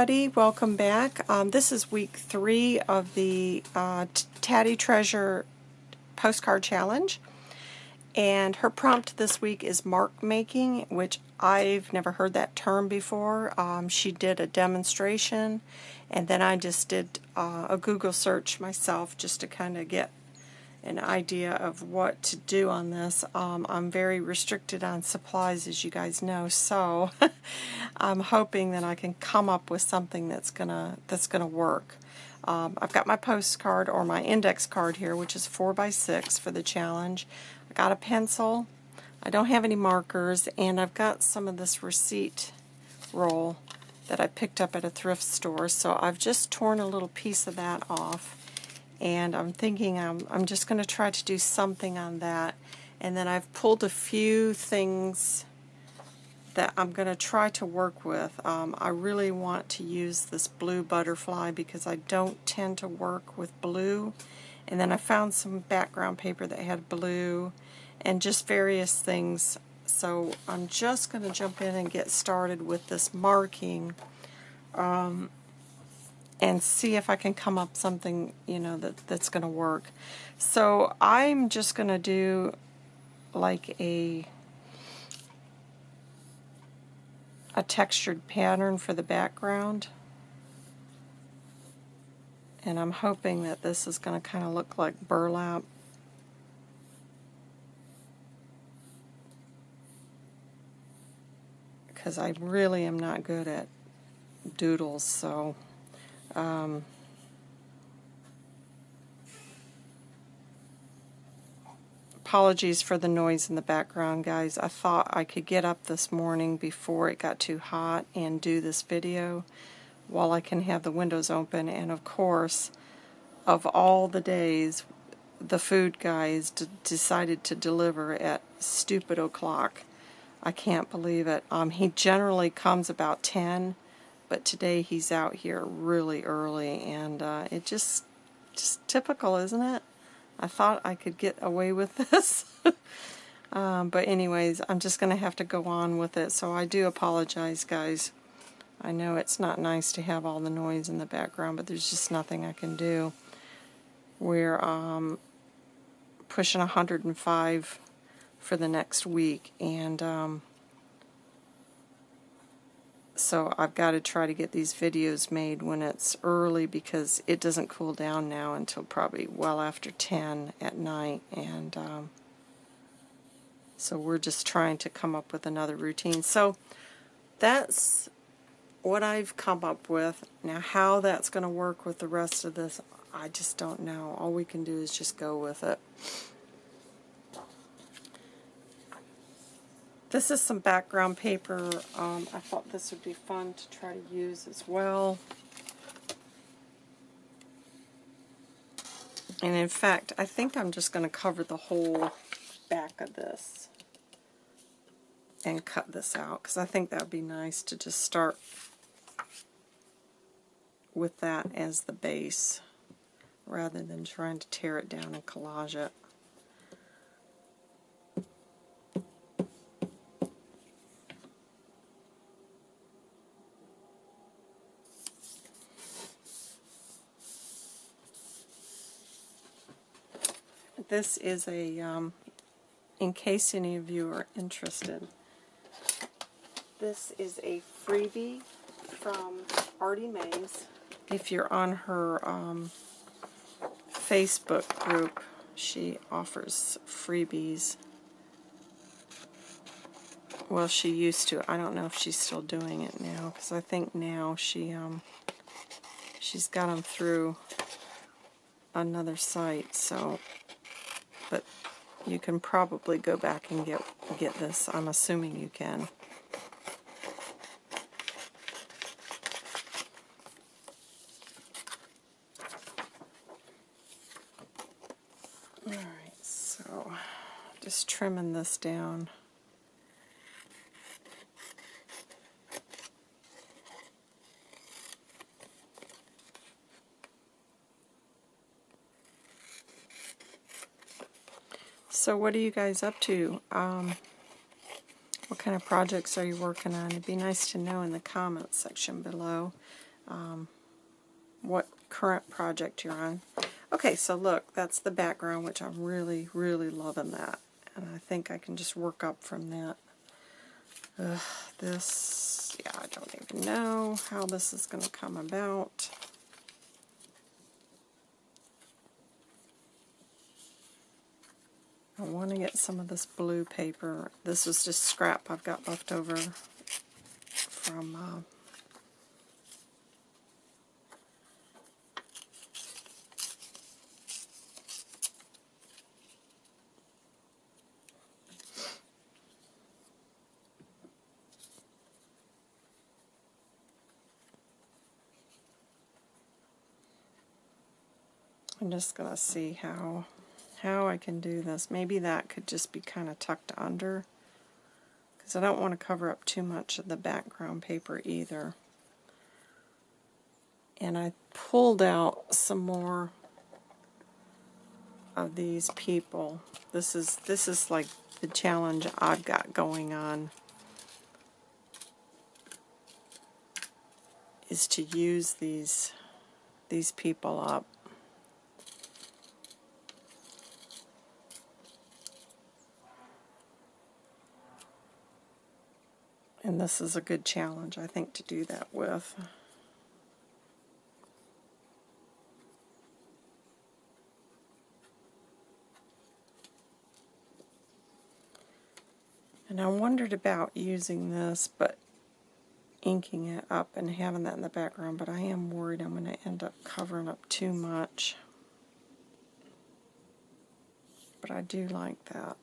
everybody. Welcome back. Um, this is week three of the uh, Tatty Treasure postcard challenge. And her prompt this week is mark making, which I've never heard that term before. Um, she did a demonstration, and then I just did uh, a Google search myself just to kind of get an idea of what to do on this. Um, I'm very restricted on supplies, as you guys know, so I'm hoping that I can come up with something that's gonna that's gonna work. Um, I've got my postcard or my index card here, which is 4 by 6 for the challenge. I got a pencil. I don't have any markers, and I've got some of this receipt roll that I picked up at a thrift store, so I've just torn a little piece of that off and I'm thinking I'm, I'm just going to try to do something on that. And then I've pulled a few things that I'm going to try to work with. Um, I really want to use this blue butterfly because I don't tend to work with blue. And then I found some background paper that had blue and just various things. So I'm just going to jump in and get started with this marking. Um, and see if I can come up something, you know, that, that's going to work. So I'm just going to do like a a textured pattern for the background. And I'm hoping that this is going to kind of look like burlap. Because I really am not good at doodles, so... Um, apologies for the noise in the background, guys. I thought I could get up this morning before it got too hot and do this video while I can have the windows open. And of course, of all the days, the food guys decided to deliver at stupid o'clock. I can't believe it. Um, he generally comes about 10 but today he's out here really early and uh, it just just typical isn't it? I thought I could get away with this. Um, but anyways I'm just gonna have to go on with it so I do apologize guys. I know it's not nice to have all the noise in the background but there's just nothing I can do. We're um, pushing 105 for the next week and um, so I've got to try to get these videos made when it's early because it doesn't cool down now until probably well after 10 at night and um, so we're just trying to come up with another routine. So that's what I've come up with. Now how that's going to work with the rest of this I just don't know. All we can do is just go with it This is some background paper. Um, I thought this would be fun to try to use as well. And in fact, I think I'm just going to cover the whole back of this and cut this out because I think that would be nice to just start with that as the base rather than trying to tear it down and collage it. This is a, um, in case any of you are interested, this is a freebie from Artie Mays. If you're on her um, Facebook group, she offers freebies. Well, she used to. I don't know if she's still doing it now, because I think now she um, she's got them through another site. So but you can probably go back and get get this. I'm assuming you can. Alright, so just trimming this down. So what are you guys up to? Um, what kind of projects are you working on? It'd be nice to know in the comments section below. um, what current project you're on. Okay, so look, that's the background, which I'm really, really loving that. And I think I can just work up from that. Ugh, this, yeah, I don't even know how this is going to come about. I want to get some of this blue paper. This is just scrap I've got left over from uh, I'm just going to see how how I can do this. Maybe that could just be kind of tucked under because I don't want to cover up too much of the background paper either. And I pulled out some more of these people. This is this is like the challenge I've got going on is to use these these people up. And this is a good challenge, I think, to do that with. And I wondered about using this, but inking it up and having that in the background, but I am worried I'm going to end up covering up too much. But I do like that.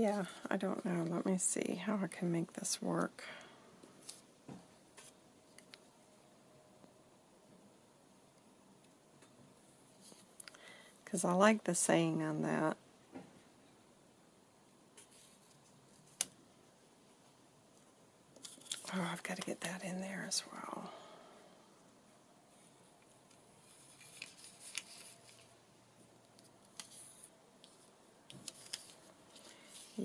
Yeah, I don't know. Let me see how I can make this work. Because I like the saying on that. Oh, I've got to get that in there as well.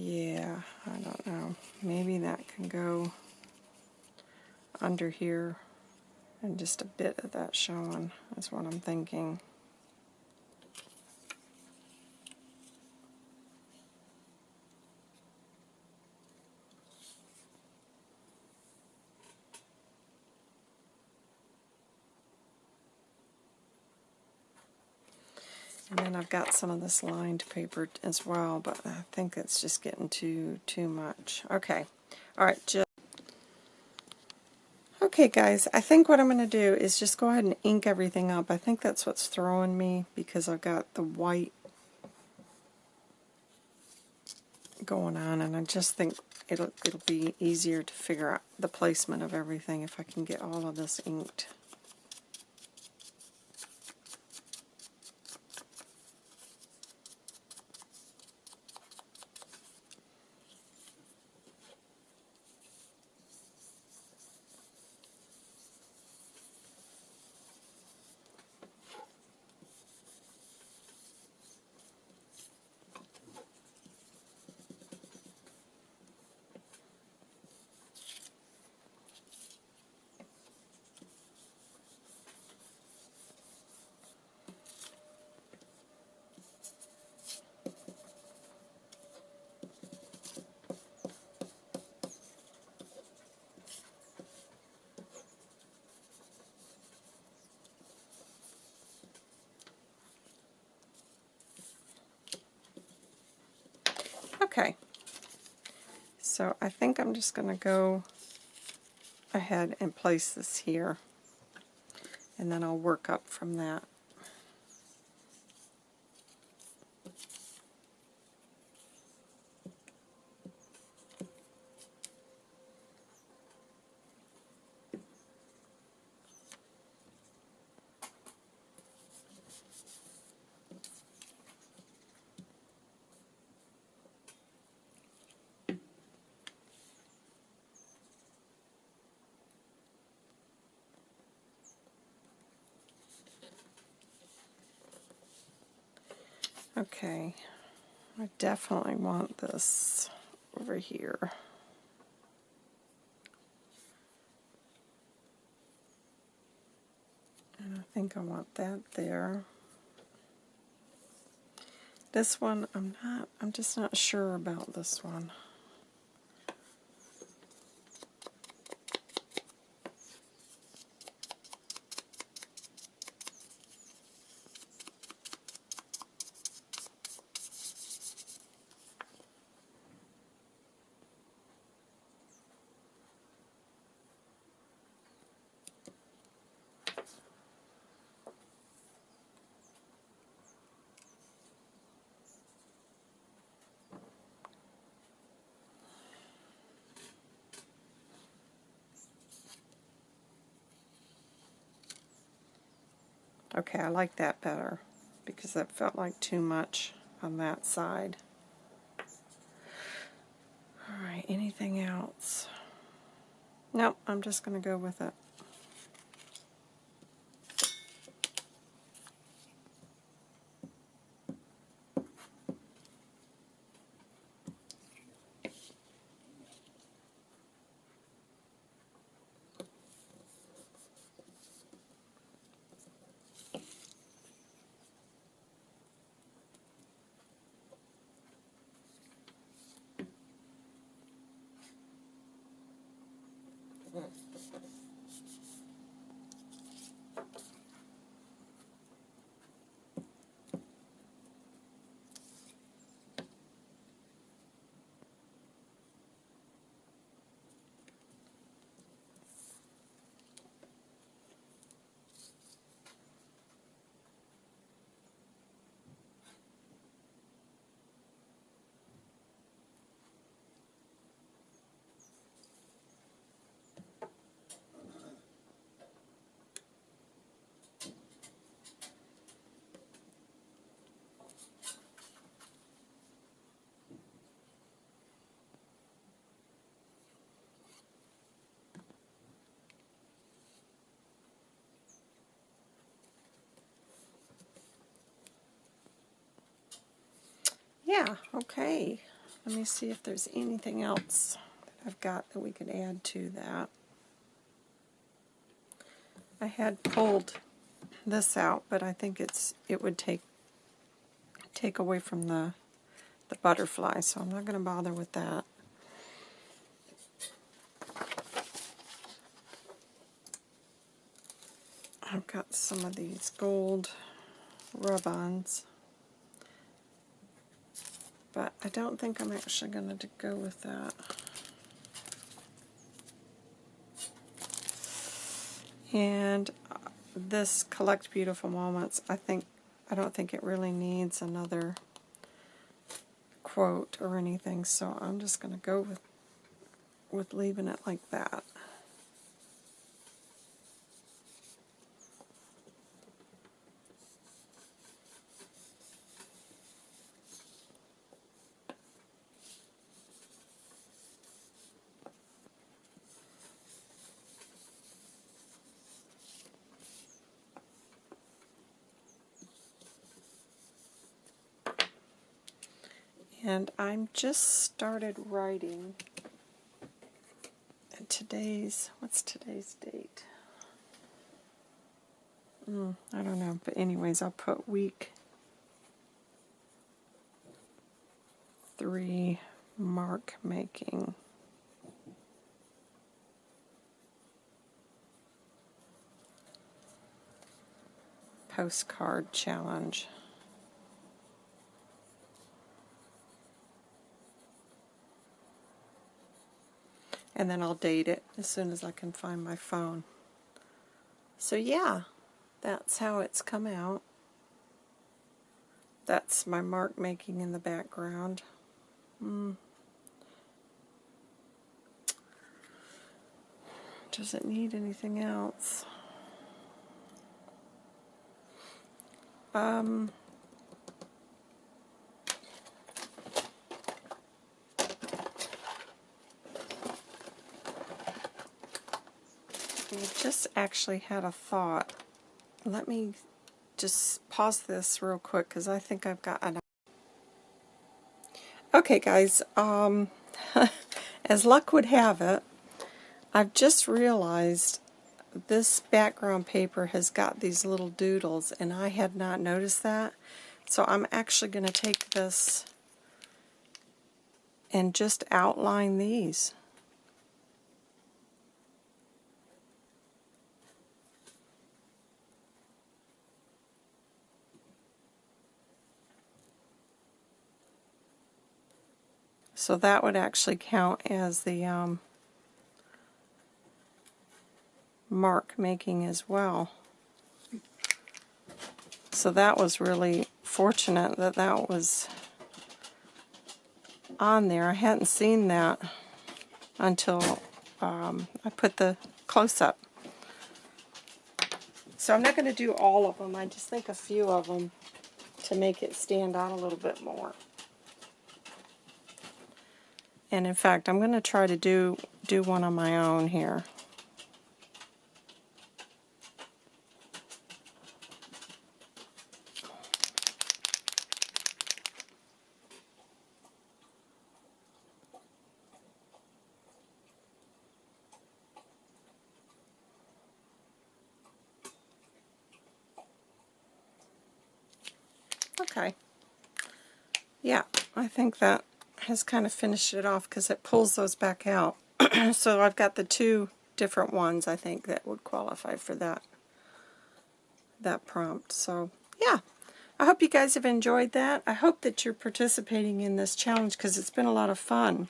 Yeah, I don't know. Maybe that can go under here and just a bit of that showing is what I'm thinking. And then I've got some of this lined paper as well, but I think it's just getting too too much. Okay, all right, just Okay guys, I think what I'm going to do is just go ahead and ink everything up. I think that's what's throwing me because I've got the white going on and I just think it'll, it'll be easier to figure out the placement of everything if I can get all of this inked. Okay, so I think I'm just going to go ahead and place this here, and then I'll work up from that. Okay, I definitely want this over here. And I think I want that there. This one, I'm not, I'm just not sure about this one. Okay, I like that better because that felt like too much on that side. Alright, anything else? Nope, I'm just going to go with it. Mm. Yeah, okay. Let me see if there's anything else that I've got that we could add to that. I had pulled this out, but I think it's it would take take away from the the butterfly, so I'm not going to bother with that. I've got some of these gold rub-ons. But I don't think I'm actually going to go with that. And uh, this Collect Beautiful Moments, I think I don't think it really needs another quote or anything, so I'm just going to go with with leaving it like that. And I'm just started writing today's what's today's date? Mm, I don't know but anyways I'll put week three mark making. Postcard challenge and then I'll date it as soon as I can find my phone. So yeah, that's how it's come out. That's my mark making in the background. Mm. Doesn't need anything else. Um, I just actually had a thought. Let me just pause this real quick because I think I've got an Okay, guys, um, as luck would have it, I've just realized this background paper has got these little doodles, and I had not noticed that. So I'm actually going to take this and just outline these. So that would actually count as the um, mark making as well. So that was really fortunate that that was on there. I hadn't seen that until um, I put the close-up. So I'm not going to do all of them. I just think a few of them to make it stand out a little bit more. And in fact, I'm going to try to do, do one on my own here. Okay. Yeah, I think that has kind of finished it off because it pulls those back out. so I've got the two different ones I think that would qualify for that that prompt. So yeah, I hope you guys have enjoyed that. I hope that you're participating in this challenge because it's been a lot of fun.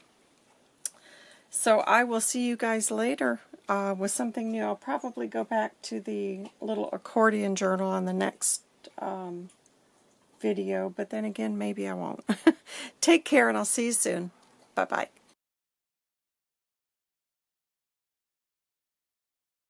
So I will see you guys later uh, with something new. I'll probably go back to the little accordion journal on the next um, video, but then again, maybe I won't. Take care, and I'll see you soon. Bye-bye.